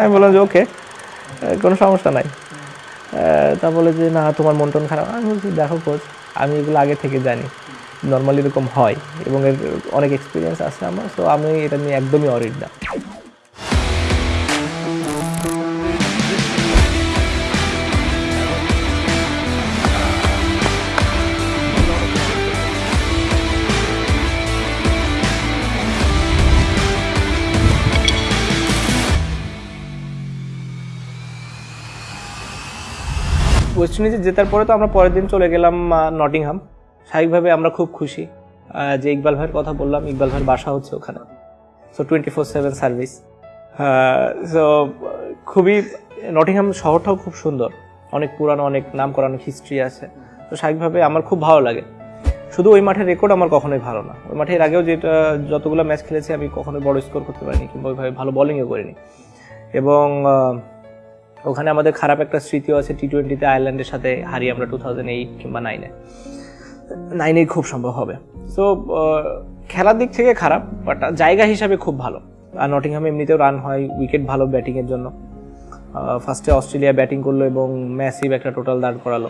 আমি বললাম যে, ওকে কোনো সমস্যা নাই। তা বলে যে, না, তোমার মন টন খারাপ। আমি বলছি, দেখো কোচ আমি এগুলো আগে থেকে জানি। নর্মালি এরকম হয় এবং এর অনেক এক্সপিরিয়েন্স আছে আমার সো আমি এটা নিয়ে একদমই অরিড না। ওয়েস্ট ইন্ডিজে জেতার পরে তো আমরা পরের দিন চলে গেলাম নটিংহাম। স্বাভাবিকভাবে আমরা খুব খুশি যে ইকবাল ভাইয়ের কথা বললাম, ইকবাল ভাইয়ের বাসা হচ্ছে ওখানে। So twenty four seven service so খুবই, নটিংহাম শহরটাও খুব সুন্দর। অনেক পুরানো, অনেক নাম করা অনেক হিস্ট্রি আছে। তো স্বাভাবিকভাবে আমার খুব ভালো লাগে। শুধু ওই মাঠের রেকর্ড আমার কখনোই ভালো না। ওই মাঠের আগেও যেটা, যতগুলো ম্যাচ খেলেছি, আমি কখনোই বড় স্কোর করতে পারিনি, কিংবা ওইভাবে ভালো বোলিংও করিনি। এবং ওখানে আমাদের খারাপ একটা স্মৃতিও আছে টি টোয়েন্টিতে আয়ারল্যান্ডের সাথে হারিয়ে আমরা টু থাউজেন্ড এইট কিংবা নাইনে নাইনেই খুব সম্ভব হবে। সো খেলার দিক থেকে খারাপ বাট জায়গা হিসাবে খুব ভালো। আর নটিংহামে এমনিতেও রান হয় উইকেট ভালো ব্যাটিংয়ের জন্য। ফার্স্টে অস্ট্রেলিয়া ব্যাটিং করল এবং ম্যাসিভ একটা টোটাল দাঁড় করালো।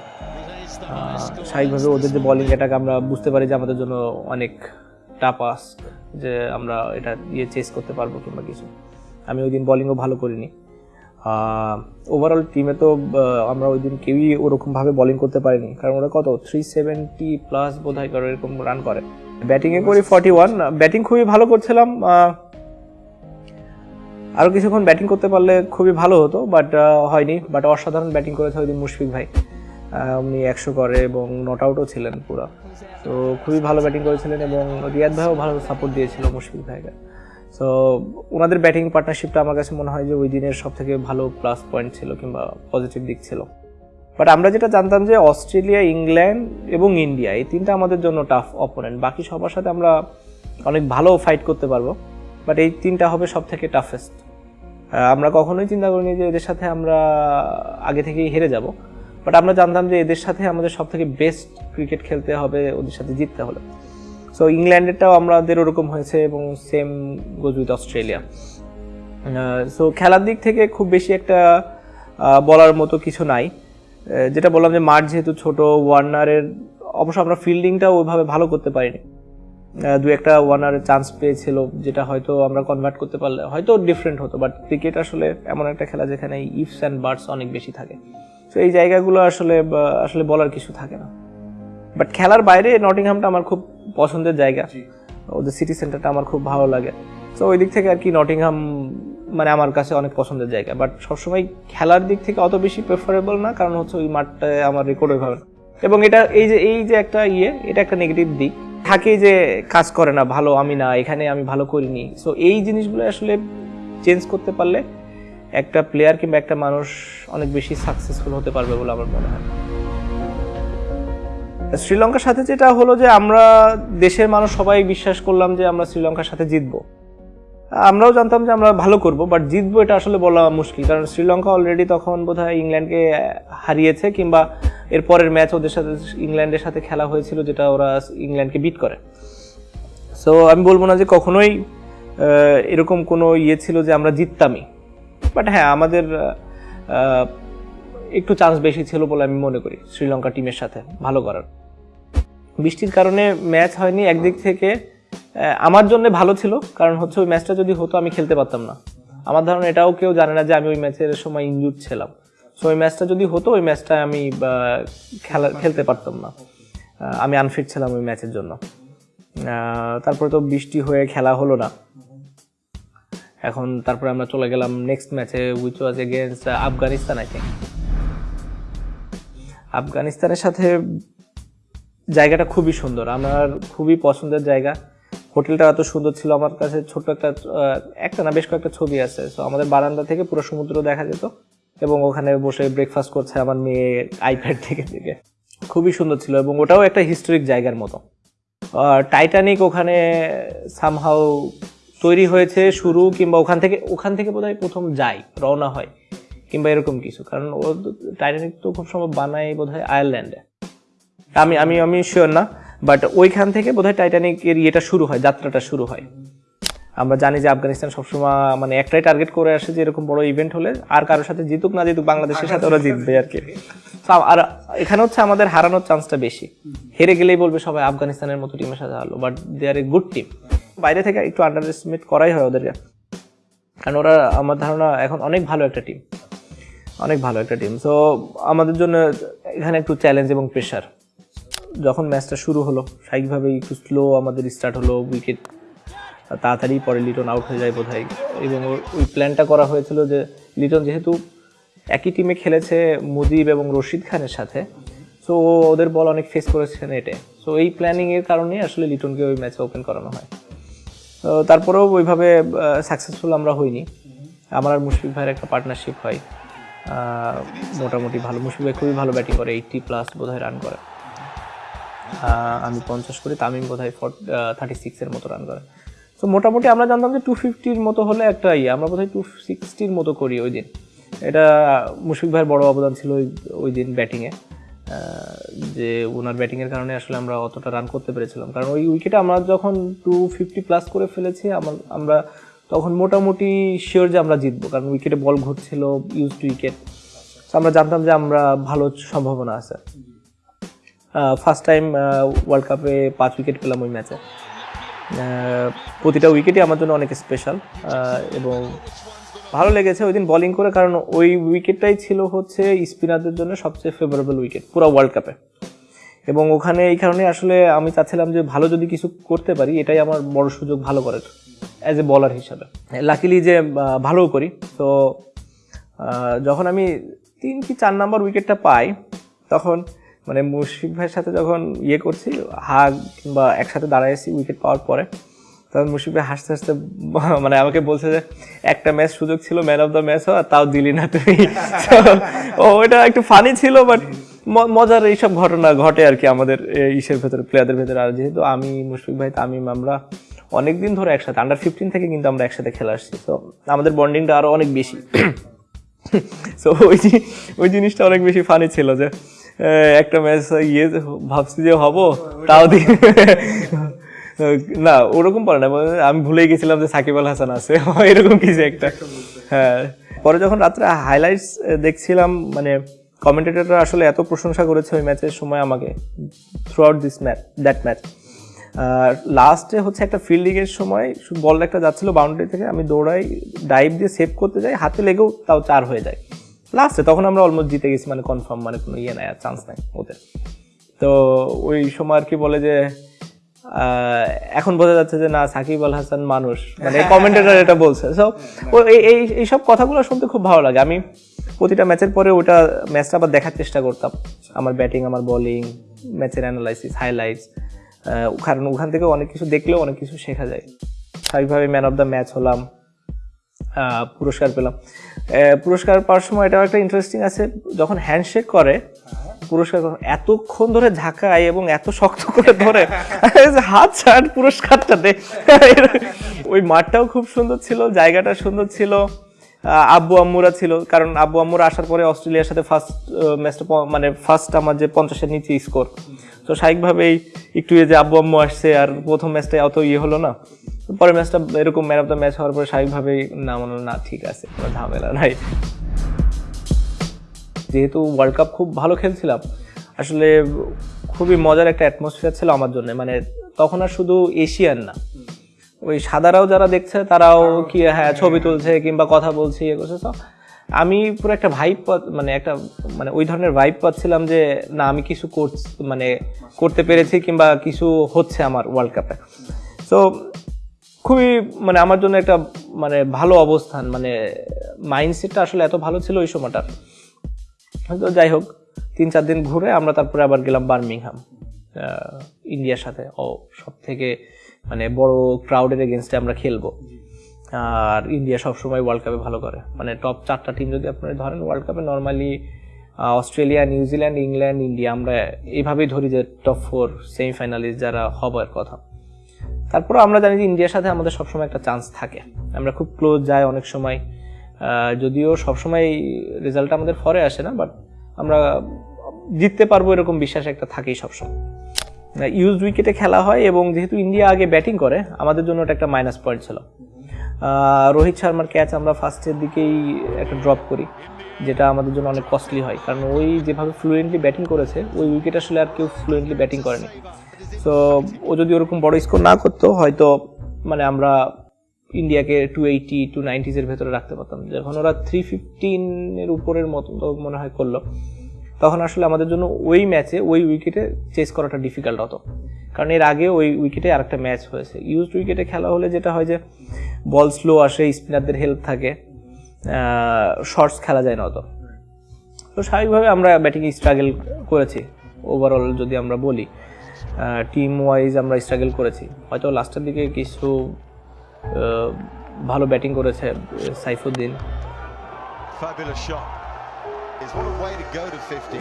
স্বাভাবিকভাবে ওদের যে বলিং অ্যাটাক আমরা বুঝতে পারি যে আমাদের জন্য অনেক আস্ক যে আমরা এটা ইয়ে চেস করতে পারব কিংবা কিছু। আমি ওই দিন বলিংও ভালো করিনি। ওভারঅল টিমে তো আমরা ওই দিন কেউই ওরকমভাবে বলিং করতে পারিনি। কারণ ওরা কত? থ্রি সেভেন্টি প্লাস বোধ হয় করে এরকম রান করে। ব্যাটিংয়ে করি ফর্টি ওয়ান ব্যাটিং খুবই ভালো করছিলাম আরও কিছুক্ষণ ব্যাটিং করতে পারলে খুবই ভালো হতো বাট হয়নি। বাট অসাধারণ ব্যাটিং করেছে ওই দিন মুশফিক ভাই। উনি একশো করে এবং নট আউটও ছিলেন পুরো। তো খুবই ভালো ব্যাটিং করেছিলেন এবং রিয়াদ ভাইও ভালো সাপোর্ট দিয়েছিল মুশফিক ভাইকে। সো ওনাদের ব্যাটিং পার্টনারশিপটা আমার কাছে মনে হয় যে ওই দিনের সব থেকে ভালো প্লাস পয়েন্ট ছিল কিংবা পজিটিভ দিক ছিল। বাট আমরা যেটা জানতাম যে অস্ট্রেলিয়া, ইংল্যান্ড এবং ইন্ডিয়া এই তিনটা আমাদের জন্য টাফ অপোনেন্ট বাকি সবার সাথে আমরা অনেক ভালো ফাইট করতে পারব বাট এই তিনটা হবে সব থেকে টাফেস্ট আমরা কখনোই চিন্তা করিনি যে এদের সাথে আমরা আগে থেকেই হেরে যাব বাট আমরা জানতাম যে এদের সাথে আমাদের সব থেকে বেস্ট ক্রিকেট খেলতে হবে, ওদের সাথে জিততে হলে। সো ইংল্যান্ডেরটাও আমাদের ওরকম হয়েছে এবং same goes with Australia so খেলার দিক থেকে খুব বেশি একটা বলার মতো কিছু নাই। যেটা বললাম যে মাঠ যেহেতু ছোট, ওয়ার্নারের, অবশ্য আমরা ফিল্ডিংটা ওইভাবে ভালো করতে পারিনি। দু একটা ওয়ার্নারের চান্স পেয়েছিল, যেটা হয়তো আমরা কনভার্ট করতে পারলে, হয়তো ডিফারেন্ট হতো বাট ক্রিকেট আসলে এমন একটা খেলা যেখানে ইফস অ্যান্ড বার্ডস অনেক বেশি থাকে। তো এই জায়গাগুলো আসলে আসলে বলার কিছু থাকে না। বাট খেলার বাইরে নটিংহামটা আমার খুব পছন্দের জায়গা। ওদের সিটি সেন্টারটা আমার খুব ভালো লাগে। তো ওই দিক থেকে আর কি নটিংহাম মানে আমার কাছে অনেক পছন্দের জায়গা। বাট সবসময় খেলার দিক থেকে অত বেশি প্রেফারেবল না কারণ হচ্ছে ওই মাঠটায় আমার রেকর্ড ওইভাবে না। এবং এটা এই যে এই যে একটা ইয়ে এটা একটা নেগেটিভ দিক। থাকেই যে কাজ করে না ভালো আমি না এখানে আমি ভালো করিনি। সো এই জিনিসগুলো আসলে চেঞ্জ করতে পারলে একটা প্লেয়ার কিংবা একটা মানুষ অনেক বেশি সাকসেসফুল হতে পারবে বলে আমার মনে হয়। শ্রীলঙ্কার সাথে যেটা হলো যে আমরা দেশের মানুষ সবাই বিশ্বাস করলাম যে আমরা শ্রীলঙ্কার সাথে জিতবো। আমরাও জানতাম যে আমরা ভালো করব বাট জিতবো এটা আসলে বলা মুশকিল, কারণ শ্রীলঙ্কা অলরেডি তখন বোধহয় ইংল্যান্ডকে হারিয়েছে, কিংবা এর পরের ম্যাচ ওদের সাথে, ইংল্যান্ডের সাথে খেলা হয়েছিল যেটা ওরা ইংল্যান্ডকে বিট করে। সো আমি বলব না যে কখনোই এরকম কোনো ইয়ে ছিল যে আমরা জিততামই। বাট হ্যাঁ আমাদের একটু চান্স বেশি ছিল বলে আমি মনে করি শ্রীলঙ্কা টিমের সাথে, ভালো করার। বৃষ্টির কারণে ম্যাচ হয়নি একদিক থেকে। আমার জন্য ভালো ছিল, কারণ হচ্ছে ওই ম্যাচটা যদি হতো আমি খেলতে পারতাম না। আমার ধারণা এটাও কেউ জানে না যে আমি ওই ম্যাচের সময় ইনজুর ছিলাম। সো ওই ম্যাচটা যদি হতো, ওই ম্যাচটা আমি খেলা, খেলতে পারতাম না। আমি আনফিট ছিলাম ওই ম্যাচের জন্য। তারপরে তো বৃষ্টি হয়ে খেলা হলো না। এখন তারপরে আমরা চলে গেলাম নেক্সট ম্যাচে which was against Afghanistan I think আফগানিস্তানের সাথে জায়গাটা খুবই সুন্দর। আমার খুবই পছন্দের জায়গা। হোটেলটা এত সুন্দর ছিল। আমার কাছে ছোট্ট একটা একটা না বেশ কয়েকটা ছবি আছে। তো আমাদের বারান্দা থেকে পুরো সমুদ্র দেখা যেত এবং ওখানে বসে ব্রেকফাস্ট করছে আমার মেয়ে আইপ্যাড থেকে থেকে। খুবই সুন্দর ছিল এবং ওটাও একটা হিস্টোরিক জায়গার মতো। টাইটানিক ওখানে সামহাও তৈরি হয়েছে শুরু কিংবা ওখান থেকে ওখান থেকে বোধহয় প্রথম যায়, রওনা হয়। কিংবা এরকম কিছু। কারণ ও টাইটানিক তো খুব সম্ভব বানায় বোধহয় আয়ারল্যান্ডে আমি আমি আমি শিওর না বাট ওইখান থেকে বোধহয় টাইটানিকের ইয়েটা শুরু হয়, যাত্রাটা শুরু হয়। আমরা জানি যে আফগানিস্তান সবসময় মানে একটাই টার্গেট করে আসে যে এরকম বড় ইভেন্ট হলে, আর কারোর সাথে জিতুক না জিতুক, বাংলাদেশের সাথে ওরা জিতবে আর কি। আর এখানে হচ্ছে আমাদের হারানোর চান্সটা বেশি। হেরে গেলেই বলবে সবাই আফগানিস্তানের মতো টিমের সাথে হারলো but they are a good team বাইরে থেকে একটু আন্ডার এস্টিমেট করাই হয় ওদেরকে। কারণ ওরা, আমার ধারণা, এখন অনেক ভালো একটা টিম অনেক ভালো একটা টিম সো আমাদের জন্য এখানে একটু চ্যালেঞ্জ এবং প্রেশার যখন ম্যাচটা শুরু হলো, স্বাভাবিকভাবেই একটু স্লো আমাদের স্টার্ট হলো উইকেট তাড়াতাড়ি পরে লিটন আউট হয়ে যায় বোধহয়। এবং ওর- ওই প্ল্যানটা করা হয়েছিল যে লিটন যেহেতু একই টিমে খেলেছে মুজিব এবং রশিদ খানের সাথে সো ওদের বল অনেক ফেস করেছে নেটে সো এই প্ল্যানিংয়ের কারণেই আসলে লিটনকে ওই ম্যাচে ওপেন করানো হয়। তারপরেও ওইভাবে সাকসেসফুল আমরা হইনি। আমার আর মুশফিক ভাইয়ের একটা পার্টনারশিপ হয়। মোটামুটি ভালো। মুশফিক ভাই খুবই ভালো ব্যাটিং করে এইটটি প্লাস বোধহয় রান করে। আমি পঞ্চাশ করি, তামিম বোধ হয় বোধহয় থার্টি সিক্সের মতো রান করে। তো মোটামুটি আমরা জানতাম যে টু ফিফটির মতো হলে একটা ইয়ে আমরা বোধহয় টু সিক্সটির মতো করি ওই দিন। এটা মুশফিক ভাইয়ের বড় অবদান ছিল ওই ওই দিন ব্যাটিংয়ে যে ওনার ব্যাটিংয়ের কারণে আসলে আমরা অতটা রান করতে পেরেছিলাম। কারণ ওই উইকেটে আমরা যখন টু ফিফটি প্লাস করে ফেলেছি আমরা তখন মোটামুটি শিওর যে আমরা জিতবো, কারণ উইকেটে বল ঘুরছিল ইউজ টু উইকেট আমরা জানতাম যে আমরা ভালো সম্ভাবনা আছে। ফার্স্ট টাইম ওয়ার্ল্ড কাপে পাঁচ উইকেট পেলাম ওই ম্যাচে প্রতিটা উইকেটই আমার জন্য অনেক স্পেশাল এবং ভালো লেগেছে ওই দিন বোলিং করে, কারণ ওই উইকেটটাই ছিল হচ্ছে স্পিনারদের জন্য সবচেয়ে ফেভারেবল উইকেট পুরো ওয়ার্ল্ড কাপে এবং ওখানে এই কারণে আসলে আমি চাচ্ছিলাম যে ভালো যদি কিছু করতে পারি এটাই আমার বড় সুযোগ ভালো করার অ্যাজ এ বলার হিসাবে। লাকিলি যে ভালোও করি তো যখন আমি তিন কি চার নম্বর উইকেটটা পাই তখন মানে মুশফিক ভাইয়ের সাথে যখন ইয়ে করছি হাগ কিংবা একসাথে দাঁড়াইছি উইকেট পাওয়ার পরে তখন মুশফিক ভাই হাসতে হাসতে মানে আমাকে বলছে যে একটা ম্যাচ সুযোগ ছিল ম্যান অফ দ্য ম্যাচ হওয়া তাও দিলি না তুমি So, ও ওটা একটু ফানি ছিল বাট মজার এইসব ঘটনা ঘটে আর কি আমাদের ইসের ভেতরে প্লেয়ারদের ভেতরে। আর যেহেতু আমি, মুশফিক ভাই, তামিম, আমরা অনেকদিন ধরে একসাথে আন্ডার ফিফটিন থেকে কিন্তু আমরা একসাথে খেলা আসছি। তো আমাদের বন্ডিংটা আরও অনেক বেশি। সো ওই ওই জিনিসটা অনেক বেশি ফানি ছিল যে একটা ম্যাচ ইয়ে ভাবছি যে হব, তাও দি, না, ওরকম পরে না আমি ভুলে গেছিলাম যে সাকিব আল হাসান আছে, এরকম কিছু একটা। হ্যাঁ পরে যখন রাত্রে হাইলাইটস দেখছিলাম মানে কমেন্টেটররা আসলে এত প্রশংসা করেছে ওই ম্যাচের সময় আমাকে through out this match that match. আর লাস্টে হচ্ছে একটা ফিল্ডিংয়ের সময় বল একটা যাচ্ছিল বাউন্ডারি থেকে আমি দৌড়াই ডাইভ দিয়ে সেভ করতে যাই হাতে লেগেও তাও চার হয়ে যায়। লাস্টে তখন আমরা অলমোস্ট জিতে গেছি মানে কনফার্ম মানে কোনো ইয়ে নাই চান্স নাই ওদের। তো ওই সময় আর কি বলে যে এখন বোঝা যাচ্ছে যে না সাকিব আল হাসান মানুষ। মানে কমেন্টেটার এটা বলছে। সো এই এই- এইসব কথাগুলো শুনতে খুব ভালো লাগে। আমি প্রতিটা ম্যাচের পরে ওটা ম্যাচটা আবার দেখার চেষ্টা করতাম। আমার ব্যাটিং, আমার বোলিং ম্যাচের অ্যানালাইসিস হাইলাইটস কারণ ওখান থেকে অনেক কিছু দেখলেও অনেক কিছু শেখা যায়। স্বাভাবিকভাবে ম্যান অফ দ্য ম্যাচ হলাম পুরস্কার পেলাম। পুরস্কার পাওয়ার সময় এটাও একটা ইন্টারেস্টিং আছে, যখন হ্যান্ডশেক করে, পুরস্কার এতক্ষণ ধরে ঝাঁকায় এবং এত শক্ত করে ধরে, হাত ছাড় পুরস্কারটা দে। ওই মাঠটাও খুব সুন্দর ছিল, জায়গাটা সুন্দর ছিল। আব্বু আম্মুরা ছিল, কারণ আব্বু আম্মুরা আসার পরে অস্ট্রেলিয়ার সাথে ফার্স্ট ম্যাচটা মানে ফার্স্ট আমার যে পঞ্চাশের নিচে স্কোর তো স্বাভাবিকভাবেই একটু যে আব্বু আম্মু আসছে আর প্রথম ম্যাচটা অত ইয়ে হলো না। পরের ম্যাচটা এরকম ম্যান অফ দ্য ম্যাচ হওয়ার পরে স্বাভাবিকভাবেই না, মনে না, ঠিক আছে, কোনো ঝামেলা নাই। যেহেতু ওয়ার্ল্ড কাপ খুব ভালো খেলছিলাম, আসলে খুবই মজার একটা অ্যাটমসফিয়ার ছিল আমার জন্য। মানে তখন আর শুধু এশিয়ান না ওই সাদারাও যারা দেখছে, তারাও কি হ্যাঁ ছবি তুলছে কিংবা কথা বলছে ইয়ে করছে। আমি পুরো একটা ভাইব মানে একটা মানে ওই ধরনের ভাইব পাচ্ছিলাম যে, না, আমি কিছু করছি মানে করতে পেরেছি কিংবা কিছু হচ্ছে আমার ওয়ার্ল্ড কাপে তো খুবই মানে আমার জন্য একটা মানে ভালো অবস্থান মানে মাইন্ডসেটটা আসলে এত ভালো ছিল ওই সময়টার। তো যাই হোক, তিন চার দিন ঘুরে আমরা তারপরে আবার গেলাম বার্মিংহাম ইন্ডিয়ার সাথে। ও সব থেকে মানে বড় ক্রাউডের এগেনস্টে আমরা খেলব। আর ইন্ডিয়া সবসময় ওয়ার্ল্ড কাপে ভালো করে। মানে টপ চারটা টিম যদি আপনারা ধরেন ওয়ার্ল্ড কাপে normally Australia New Zealand England India আমরা এইভাবেই ধরি যে টপ ফোর সেমিফাইনালিস্ট যারা হবার কথা। তারপরে আমরা জানি যে ইন্ডিয়ার সাথে আমাদের সবসময় একটা চান্স থাকে। আমরা খুব ক্লোজ যাই অনেক সময়। যদিও সবসময় রেজাল্টটা আমাদের ফরে আসে না বাট আমরা জিততে পারব এরকম বিশ্বাস একটা থাকেই সবসময়। ইউজ উইকেটে খেলা হয় এবং যেহেতু ইন্ডিয়া আগে ব্যাটিং করে, আমাদের জন্য ওটা একটা মাইনাস পয়েন্ট ছিল। রোহিত শর্মার ক্যাচ আমরা ফার্স্টের দিকেই একটা ড্রপ করি, যেটা আমাদের জন্য অনেক কস্টলি হয়। কারণ ওই যেভাবে ফ্লুয়েন্টলি ব্যাটিং করেছে, ওই উইকেট আসলে আর কেউ ফ্লুয়েন্টলি ব্যাটিং করেনি। সো ও যদি ওরকম বড় স্কোর না করতো, হয়তো মানে আমরা ইন্ডিয়াকে টু এইটি টু নাইনটিজের ভেতরে রাখতে পারতাম। যখন ওরা থ্রি ফিফটিনের উপরের মতো মনে হয় করল তখন আসলে আমাদের জন্য ওই ম্যাচে ওই উইকেটে চেস করাটা ডিফিকাল্ট হতো। কারণ এর আগে ওই উইকেটে আরেকটা ম্যাচ হয়েছে। ইউজড উইকেটে খেলা হলে যেটা হয় যে বল স্লো আসে স্পিনারদের হেল্প থাকে শর্টস খেলা যায় না অত। তো স্বাভাবিকভাবে আমরা ব্যাটিং স্ট্রাগল করেছি। ওভারঅল যদি আমরা বলি টিম ওয়াইজ আমরা স্ট্রাগল করেছি। হয়তো লাস্টের দিকে কিছু ভালো ব্যাটিং করেছে, সাইফুদ্দিন। Fabulous shot.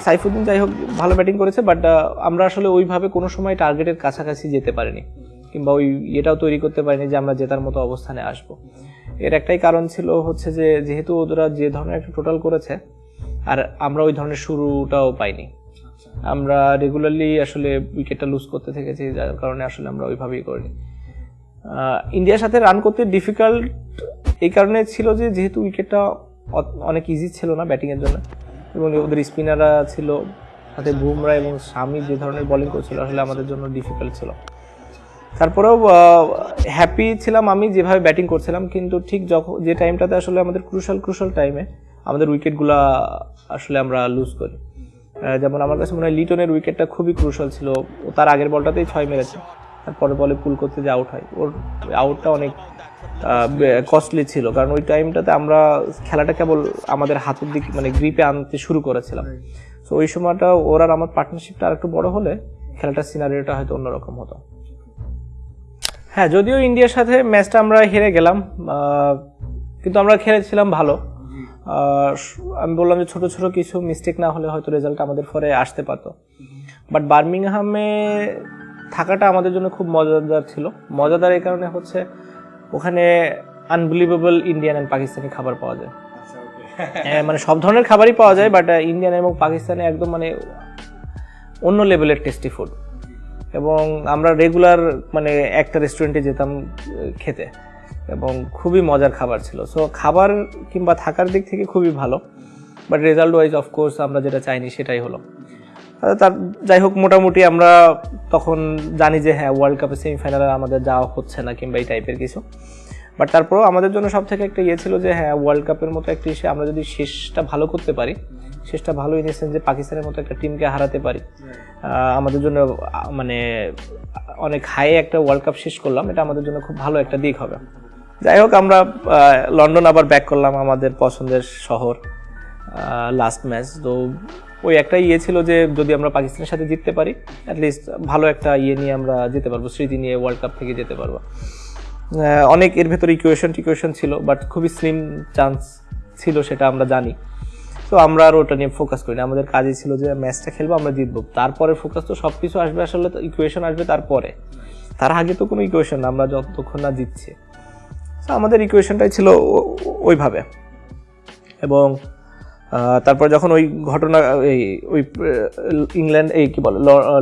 সাইফুদ্দিন যাই হোক, ভালো ব্যাটিং করেছে বাট আমরা আসলে ওইভাবে কোনো সময় টার্গেটের কাছাকাছি যেতে পারিনি, কিংবা ওই ইয়েটাও তৈরি করতে পারিনি যে আমরা জেতার মতো অবস্থানে আসব। এর একটাই কারণ ছিল হচ্ছে যে, যেহেতু ওরা যে ধরনের একটা টোটাল করেছে, আর আমরা ওই ধরনের শুরুটাও পাইনি। আমরা রেগুলারলি আসলে উইকেটটা লুজ করতে থেকেছি, যার কারণে আসলে আমরা ওইভাবেই করিনি। ইন্ডিয়ার সাথে রান করতে ডিফিকাল্ট এই কারণে ছিল যে, যেহেতু উইকেটটা অনেক ইজি ছিল না ব্যাটিংয়ের জন্য এবং ওদের স্পিনাররা ছিল, সাথে বুমরা এবং স্বামী যে ধরনের বোলিং করছিল আসলে আমাদের জন্য ডিফিকাল্ট ছিল। তারপরেও হ্যাপি ছিলাম আমি যেভাবে ব্যাটিং করছিলাম, কিন্তু ঠিক যখন যে টাইমটাতে আসলে আমাদের ক্রুশাল ক্রুশাল টাইমে আমাদের উইকেটগুলা আসলে আমরা লুজ করি। যেমন আমার কাছে মনে হয় লিটনের উইকেটটা খুবই ক্রুশাল ছিল। ও তার আগের বলটাতেই ছয় মেরেছে। তারপরে বলে পুল করতে যে আউট হয়, ওর আউটটা অনেক কস্টলি ছিল। কারণ ওই টাইমটাতে আমরা খেলাটা কেবল আমাদের হাতের দিকে মানে গ্রিপে আনতে শুরু করেছিলাম। তো ওই সময়টা ওর আমার পার্টনারশিপটা আর একটু বড় হলে খেলাটার সিনারিওটা হয়তো অন্যরকম হতো। হ্যাঁ যদিও ইন্ডিয়ার সাথে ম্যাচটা আমরা হেরে গেলাম কিন্তু আমরা খেলেছিলাম ভালো। আমি বললাম যে ছোট ছোট কিছু মিস্টেক না হলে হয়তো রেজাল্ট আমাদের ফরে আসতে পারতো। বাট বার্মিংহামে থাকাটা আমাদের জন্য খুব মজাদার ছিল। মজাদার এই কারণে হচ্ছে ওখানে আনবিলিভেবল ইন্ডিয়ান অ্যান্ড পাকিস্তানি খাবার পাওয়া যায়। হ্যাঁ, মানে সব ধরনের খাবারই পাওয়া যায় বাট ইন্ডিয়ান এবং পাকিস্তানে একদম মানে অন্য লেভেলের টেস্টি ফুড এবং আমরা রেগুলার মানে একটা রেস্টুরেন্টে যেতাম খেতে। এবং খুবই মজার খাবার ছিল। সো খাবার কিংবা থাকার দিক থেকে খুবই ভালো বাট রেজাল্ট ওয়াইজ অফকোর্স আমরা যেটা চাইনি সেটাই হলো। তার যাই হোক, মোটামুটি আমরা তখন জানি যে হ্যাঁ ওয়ার্ল্ড কাপের সেমিফাইনালে আমাদের যাওয়া হচ্ছে না কিংবা এই টাইপের কিছু। বাট তারপরেও আমাদের জন্য সব থেকে একটা ইয়ে ছিল যে হ্যাঁ ওয়ার্ল্ড কাপের মতো একটি ইসে আমরা যদি শেষটা ভালো করতে পারি, শেষটা ভালো ইন যে পাকিস্তানের মতো একটা টিমকে হারাতে পারি আমাদের জন্য মানে অনেক হাই একটা ওয়ার্ল্ড কাপ শেষ করলাম, এটা আমাদের জন্য খুব ভালো একটা দিক হবে। যাই হোক, আমরা লন্ডন আবার ব্যাক করলাম আমাদের পছন্দের শহর লাস্ট ম্যাচ তো ওই একটা ইয়ে ছিল যে যদি আমরা পাকিস্তানের সাথে জিততে পারি অ্যাটলিস্ট ভালো একটা ইয়ে নিয়ে আমরা যেতে পারব, স্মৃতি নিয়ে ওয়ার্ল্ড কাপ থেকে যেতে পারব। অনেক এর ভেতরে ইকুয়েশন টিকুয়েশন ছিল বাট খুবই স্লিম চান্স ছিল সেটা আমরা জানি। তো আমরা আর ওটা নিয়ে ফোকাস করি না। আমাদের কাজই ছিল যে ম্যাচটা খেলব, আমরা জিতবো। তারপরে ফোকাস তো সব কিছু আসবে, আসলে তো ইকুয়েশন আসবে তারপরে। তার আগে তো কোনো ইকুয়েশন না, আমরা যতক্ষণ না জিতছি। তো আমাদের ইকুয়েশনটাই ছিল ওইভাবে। এবং তারপর যখন ওই ঘটনা এই ওই ইংল্যান্ড এই কি বলে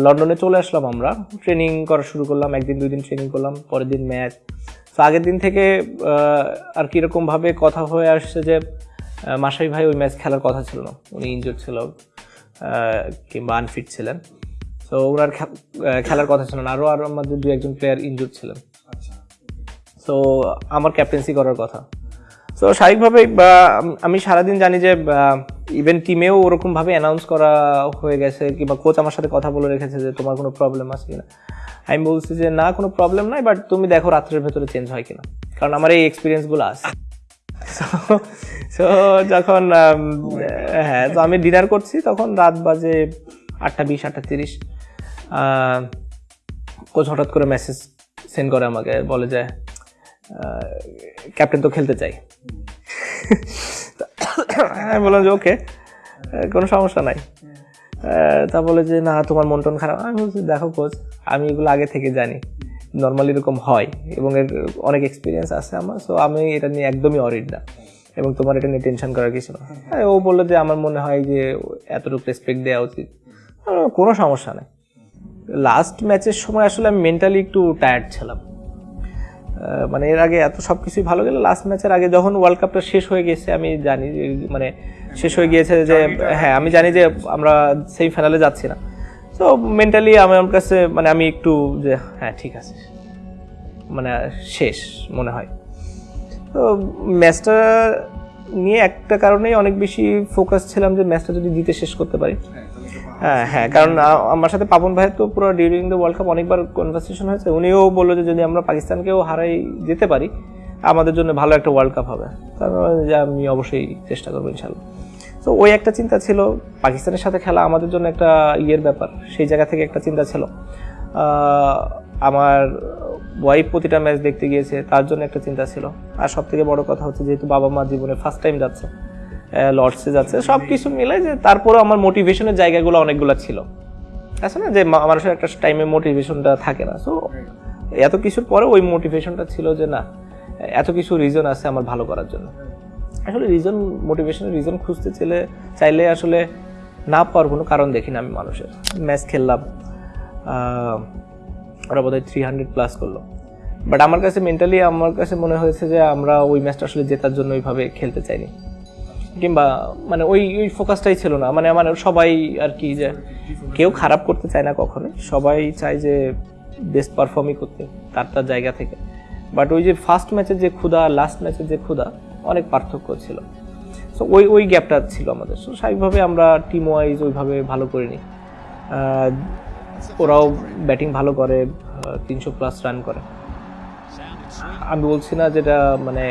লন্ডনে চলে আসলাম আমরা। ট্রেনিং করা শুরু করলাম একদিন দুই দিন ট্রেনিং করলাম পরের দিন ম্যাচ। তো আগের দিন থেকে আর কীরকমভাবে কথা হয়ে আসছে যে মাসাই ভাই ওই ম্যাচ খেলার কথা ছিল না। উনি ইনজুর ছিল কিংবা আনফিট ছিলেন। তো ওনার খেলার কথা ছিল না। আরও আরও আমাদের দু একজন প্লেয়ার ইনজুর ছিলেন সো আমার ক্যাপ্টেন্সি করার কথা। তো স্বাভাবিকভাবে, বা, আমি সারাদিন জানি যে ইভেন টিমেও ওরকমভাবে অ্যানাউন্স করা হয়ে গেছে, কিংবা কোচ আমার সাথে কথা বলে রেখেছে যে, তোমার কোনো প্রবলেম আছে কিনা? আমি বলছি যে, না, কোনো প্রবলেম নাই বাট তুমি দেখো রাত্রের ভেতরে চেঞ্জ হয় কিনা? কারণ আমার এই এক্সপিরিয়েন্সগুলো আছে। সো যখন হ্যাঁ তো আমি ডিনার করছি, তখন রাত বাজে আটটা বিশ, আটটা তিরিশ। কোচ হঠাৎ করে মেসেজ সেন্ড করে আমাকে, বলে যে ক্যাপ্টেন তো খেলতে চাই। আমি বললাম যে ওকে কোনো সমস্যা নাই। তা বলে যে না তোমার মন টন খারাপ। আমি বলছি দেখো কোচ আমি এগুলো আগে থেকে জানি। নর্মালি এরকম হয় এবং এর অনেক এক্সপিরিয়েন্স আছে আমার সো আমি এটা নিয়ে একদমই অরিড না। এবং তোমার এটা নিয়ে টেনশন করার কিছু না। হ্যাঁ, ও বলল যে আমার মনে হয় যে এতটুকু রেসপেক্ট দেওয়া উচিত। কোনো সমস্যা নেই। লাস্ট ম্যাচের সময় আসলে আমি মেন্টালি একটু টায়ার্ড ছিলাম। মানে এর আগে এত সব কিছুই ভালো গেলে। লাস্ট ম্যাচের আগে যখন ওয়ার্ল্ড কাপটা শেষ হয়ে গেছে আমি জানি মানে শেষ হয়ে গিয়েছে যে হ্যাঁ আমি জানি যে আমরা সেই ফাইনালে যাচ্ছি না। তো মেন্টালি আমার কাছে মানে আমি একটু যে হ্যাঁ ঠিক আছে। মানে শেষ মনে হয়। তো ম্যাচটা নিয়ে একটা কারণেই অনেক বেশি ফোকাস ছিলাম যে ম্যাচটা যদি জিতে শেষ করতে পারি। হ্যাঁ হ্যাঁ কারণ আমার সাথে পাপন ভাইয়ের তো পুরো ডিউরিং দ্য ওয়ার্ল্ড কাপ অনেকবার কনভারসেশন হয়েছে। উনিও বলল যে যদি আমরা পাকিস্তানকেও হারাই যেতে পারি আমাদের জন্য ভালো একটা ওয়ার্ল্ড কাপ হবে। তারপর যে আমি অবশ্যই চেষ্টা করব ইনশাল্লাহ তো ওই একটা চিন্তা ছিল। পাকিস্তানের সাথে খেলা আমাদের জন্য একটা ইয়ের ব্যাপার। সেই জায়গা থেকে একটা চিন্তা ছিল। আমার ওয়াইফ প্রতিটা ম্যাচ দেখতে গিয়েছে তার জন্য একটা চিন্তা ছিল। আর সব থেকে বড় কথা হচ্ছে যেহেতু বাবা মা জীবনে ফার্স্ট টাইম যাচ্ছে লর্ডসে যাচ্ছে সব কিছু মিলে যে তারপরে আমার মোটিভেশনের জায়গাগুলো অনেকগুলো ছিল। আছে না? যে মানুষের একটা টাইমে মোটিভেশনটা থাকে না। সো এত কিছুর পরে ওই মোটিভেশনটা ছিল যে না, এত কিছু রিজন আছে আমার ভালো করার জন্য। আসলে রিজন মোটিভেশনের রিজন খুঁজতে চাইলে চাইলে আসলে না পাওয়ার কোনো কারণ দেখি না আমি মানুষের। ম্যাচ খেললাম ওরা বোধহয় থ্রি হান্ড্রেড প্লাস করল। বাট আমার কাছে মেন্টালি আমার কাছে মনে হয়েছে যে আমরা ওই ম্যাচটা আসলে জেতার জন্য ওইভাবে খেলতে চাইনি। কিংবা মানে ওই ওই ফোকাসটাই ছিল না। মানে আমার সবাই আর কি যে কেউ খারাপ করতে চায় না কখনোই সবাই চায় যে বেস্ট পারফর্মই করতে তার তার জায়গা থেকে। বাট ওই যে ফার্স্ট ম্যাচের যে ক্ষুধা লাস্ট ম্যাচের যে ক্ষুধা, অনেক পার্থক্য ছিল। সো ওই ওই গ্যাপটা ছিল আমাদের। সো স্বাভাবিকভাবে আমরা টিম ওয়াইজ ওইভাবে ভালো করিনি। ওরাও ব্যাটিং ভালো করে তিনশো প্লাস রান করে। আমি বলছি না যেটা মানে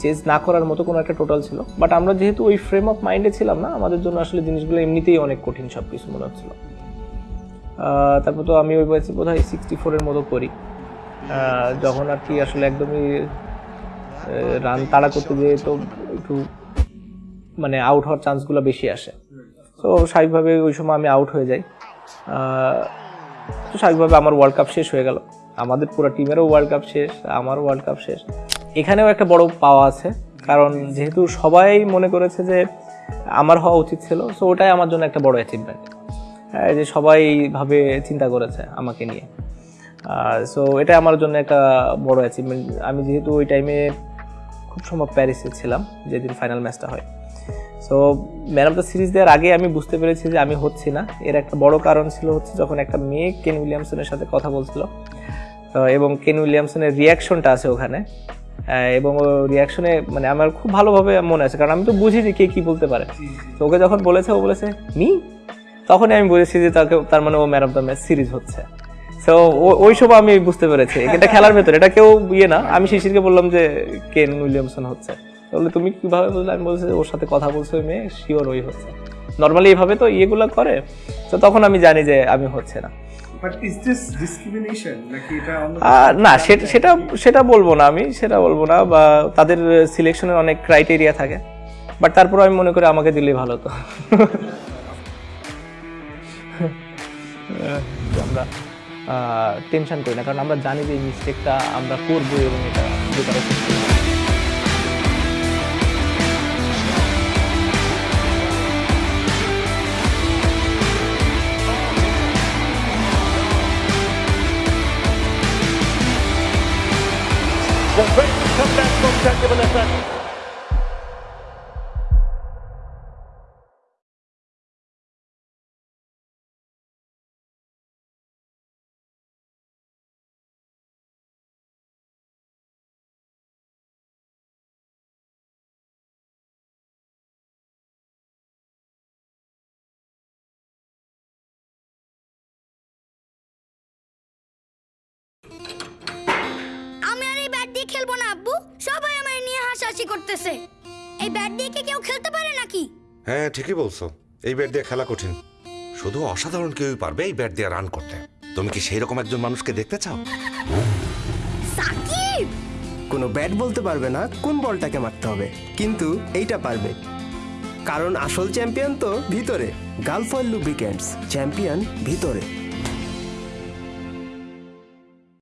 চেঞ্জ না করার মতো কোনো একটা টোটাল ছিল। বাট আমরা যেহেতু ওই ফ্রেম অফ মাইন্ডে ছিলাম না, আমাদের জন্য আসলে জিনিসগুলো এমনিতেই অনেক কঠিন সব কিছু মনে হচ্ছিল। তারপর তো আমি ওই বয়সে বোধ হয় সিক্সটি ফোরের মতো করি যখন আর কি আসলে একদমই রান তাড়া করতে যেয়ে তো একটু মানে আউট হওয়ার চান্সগুলো বেশি আসে। তো স্বাভাবিকভাবে ওই সময় আমি আউট হয়ে যাই। তো স্বাভাবিকভাবে আমার ওয়ার্ল্ড কাপ শেষ হয়ে গেল। আমাদের পুরো টিমেরও ওয়ার্ল্ড কাপ শেষ, আমারও ওয়ার্ল্ড কাপ শেষ। এখানেও একটা বড় পাওয়া আছে, কারণ যেহেতু সবাই মনে করেছে যে আমার হওয়া উচিত ছিল সো ওটাই আমার জন্য একটা বড় অ্যাচিভমেন্ট হ্যাঁ যে সবাই ভাবে চিন্তা করেছে আমাকে নিয়ে। সো এটা আমার জন্য একটা বড় অ্যাচিভমেন্ট আমি যেহেতু ওই টাইমে খুব সম্ভব প্যারিসে ছিলাম, যেদিন ফাইনাল ম্যাচটা হয়। So man of the series দেওয়ার আগে আমি বুঝতে পেরেছি যে আমি হচ্ছি না। এর একটা বড় কারণ ছিল হচ্ছে যখন একটা মেয়ে কেন উইলিয়ামসনের সাথে কথা বলছিল এবং কেন উইলিয়ামসনের রিয়াকশনটা আছে ওখানে। এবং রিয়াকশনে মানে আমার খুব ভালোভাবে মনে আছে। কারণ আমি তো বুঝি যে কে কি বলতে পারে। তো ওকে যখন বলেছে ও বলেছে মি? তখনই আমি বুঝেছি যে তাকে তার মানে ও man of the match series হচ্ছে। সো ওই সব আমি বুঝতে পেরেছি। এটা খেলার ভেতরে এটা কেউ ইয়ে না। আমি শিশিরকে বললাম যে কেন উইলিয়ামসন হচ্ছে? বলে তুমি কীভাবে বুঝলে আমি বলছি ওর সাথে কথা বলছো ওই মেয়ে শিওর ওই হচ্ছে। নর্মালি এইভাবে তো ইয়েগুলো করে। তো তখন আমি জানি যে আমি হচ্ছে না। না সেটা সেটা সেটা বলব না আমি সেটা বলব না বা তাদের সিলেকশনের অনেক ক্রাইটেরিয়া থাকে। বাট তারপর আমি মনে করি আমাকে দিলেই ভালো তো। আমরা টেনশন করি না কারণ আমরা জানি যে মিস্টেকটা আমরা করব এবং এটা will Bateman come back from technical effect? you দিয়ে খেলব না আব্বু? সবাই আমায় নিয়ে হাসাহাসি করতেছে। এই ব্যাট দিয়ে কি কেউ খেলতে পারে নাকি? হ্যাঁ ঠিকই বলছো। এই ব্যাট দিয়ে খেলা কঠিন। শুধু অসাধারণ কেউই পারবে এই ব্যাট দিয়ে রান করতে। তুমি কি সেই রকম একজন মানুষকে দেখতে চাও? সাকিব! কোনো ব্যাট বলতে পারবে না কোন বলটাকে মারতে হবে কিন্তু এইটা পারবে। কারণ আসল চ্যাম্পিয়ন তো ভিতরে গালফয়েল লুব্রিক্যান্টস চ্যাম্পিয়ন ভিতরে।